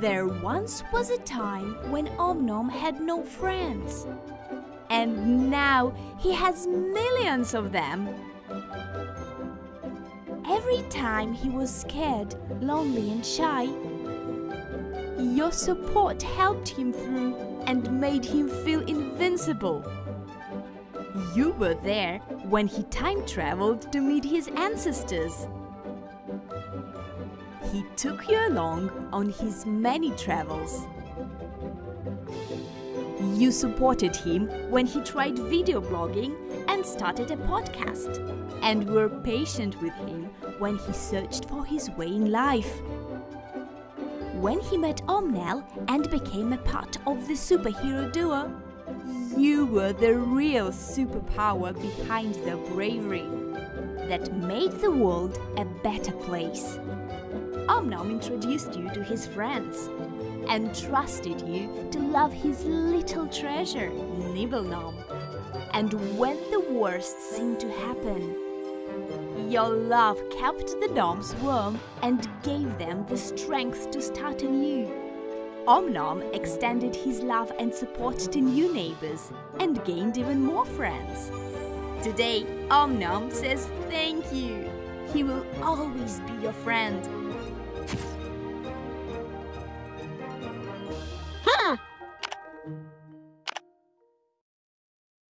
There once was a time when Om Nom had no friends. And now he has millions of them. Every time he was scared, lonely and shy, your support helped him through and made him feel invincible. You were there when he time traveled to meet his ancestors. He took you along on his many travels. You supported him when he tried video blogging and started a podcast, and were patient with him when he searched for his way in life. When he met Om Nelle and became a part of the superhero duo, you were the real superpower behind their bravery that made the world a better place. Om Nom introduced you to his friends and trusted you to love his little treasure, Nibble Nom. And when the worst seemed to happen, your love kept the Noms warm and gave them the strength to start anew. Om Nom extended his love and support to new neighbors and gained even more friends. Today, Om Nom says thank you. He will always be your friend